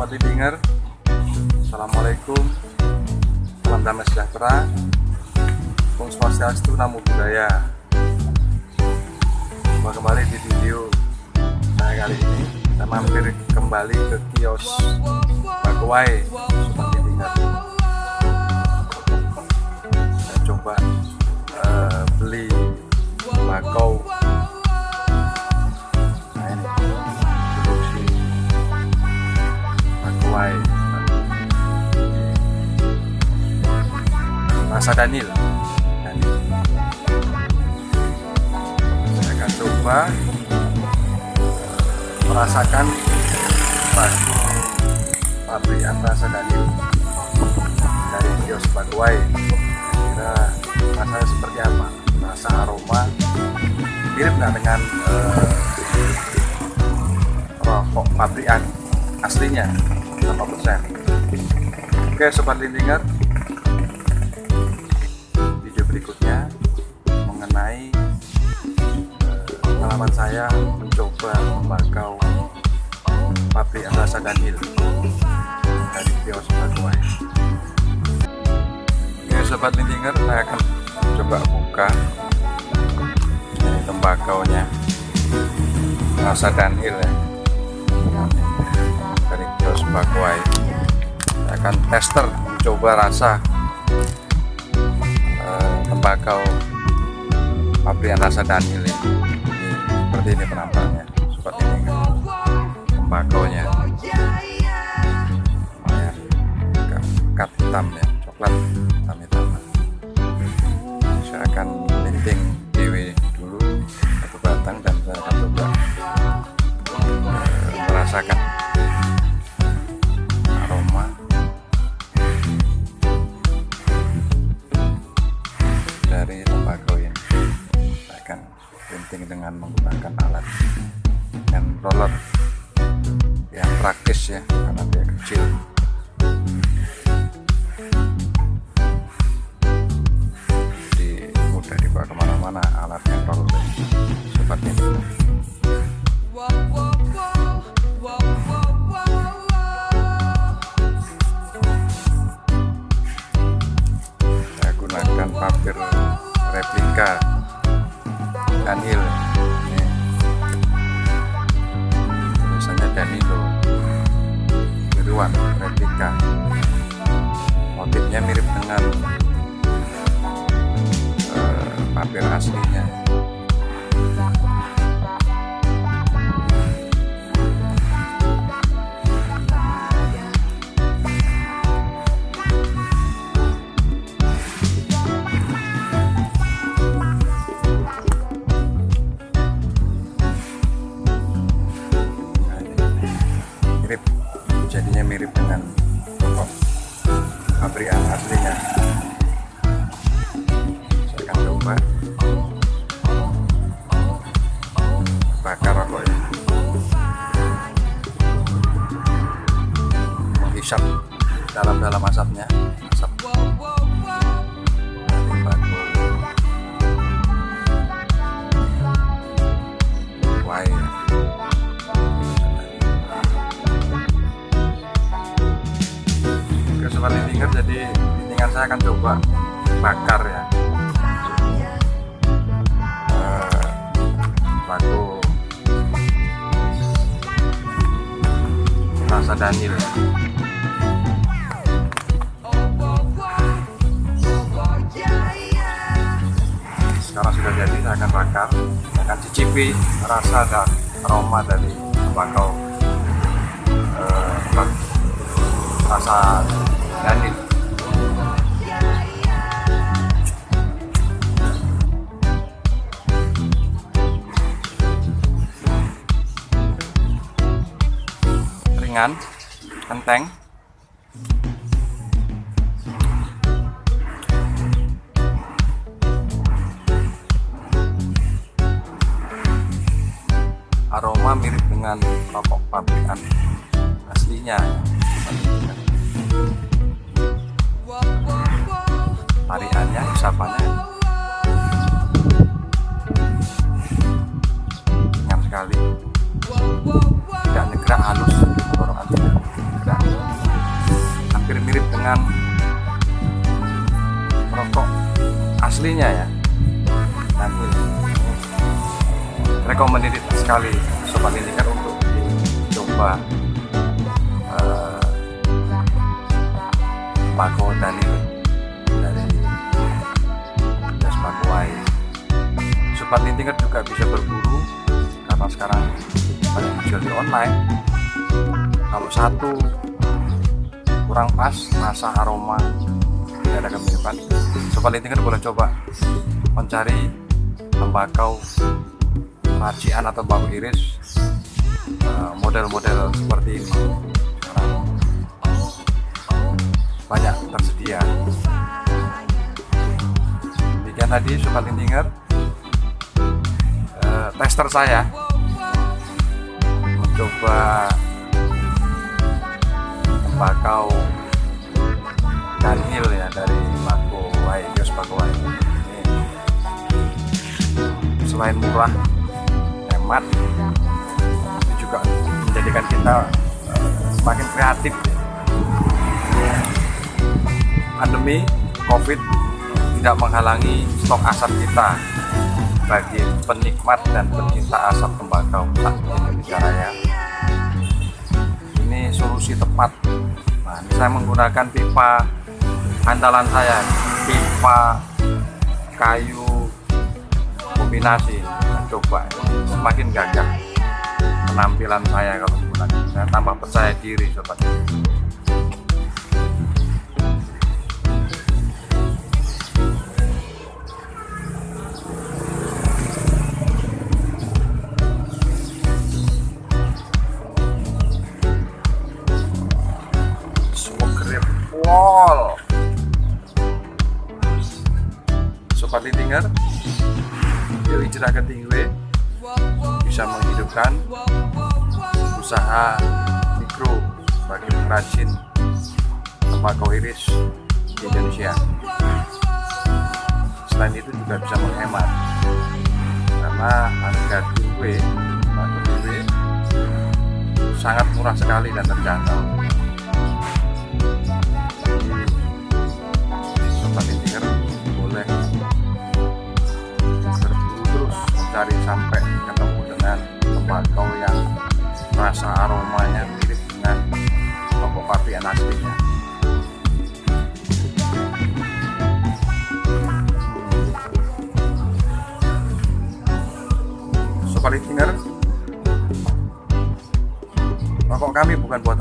Sobat Lidinger Assalamualaikum. Salam damai sejahtera. Om Swastiastu Namo Buddhaya. Jumpa kembali di video saya kali ini. Kita mampir kembali ke kios Bagwai Sobat Lidinger Rasa Daniel. Saya akan coba merasakan bakso pabrikan rasa Daniel dari kios Bagwai kira rasanya seperti apa? Rasa aroma mirip nggak dengan eh, rokok pabrikan aslinya? Berapa persen? Oke sobat lindinger pengalaman saya mencoba membakau pabrik rasa Daniel dari kios Bagwai Oke sobat lindinger saya akan coba buka ini tembakaunya. Rasa Daniel ya. Dari kios Bagwai saya akan tester mencoba rasa eh, tembakau pabrikan rasa Daniel ini. Seperti ini penampakannya seperti ini kan. Tembakaunya lumayan pekat hitam ya coklat hitam hitam. Saya akan linting DW dulu satu batang dan saya akan coba eh, merasakan alat dan roller yang praktis ya karena dia kecil. Jadi mudah dibawa ke mana-mana alat yang roller seperti ini biruan replika. Motifnya mirip dengan eh, papir aslinya jadinya mirip dengan rokok pabrikan aslinya. Saya akan coba. Bakar rokoknya menghisap dalam-dalam asapnya sobat lindinger jadi lintingan saya akan coba bakar ya. Eh, lagu rasa Daniel. Sekarang sudah jadi saya akan bakar. Saya akan cicipi rasa dan aroma dari tembakau eh, bak- rasa Ringan enteng aroma mirip dengan rokok pabrikan aslinya tariannya isapannya ringan sekali. Tidak nyegrak halus tidak nyegrak dengan rokok aslinya ya. Nanti. Recommended sekali sobat indikan untuk dicoba. Uh, Paco Daniel sobat lintingan juga bisa berburu. Karena sekarang banyak dijual di online. Kalau satu kurang pas rasa aroma tidak ada kemiripan sobat lintingan boleh coba mencari tembakau racian atau bambu iris eh, model-model seperti ini. Sekarang banyak tersedia. Demikian tadi sobat lintinger tester saya. Mencoba tembakau Dunhill ya dari Mako Wai Yos Wai. Selain murah hemat ini juga menjadikan kita uh, semakin kreatif. Pandemi covid tidak menghalangi stok asap kita bagi penikmat dan pencinta asap tembakau tak Raya. Ini solusi tepat. Nah ini saya menggunakan pipa andalan saya pipa kayu kombinasi. Nah, coba semakin gagah penampilan saya kalau menggunakan. Saya tambah percaya diri sobat Wall Sobat Yuk hijrah ke Tingwe bisa menghidupkan usaha mikro bagi pengrajin tembakau iris di Indonesia. Selain itu juga bisa menghemat. Karena harga Tingwe sangat murah sekali dan terjangkau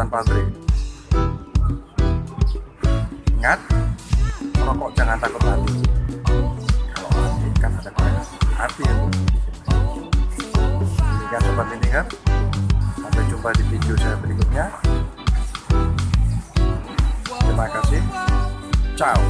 pabrik ingat rokok jangan takut mati. Kalau mati kan ada korek api ya demikian sobat lintingan sampai jumpa di video saya berikutnya. Terima kasih. Ciao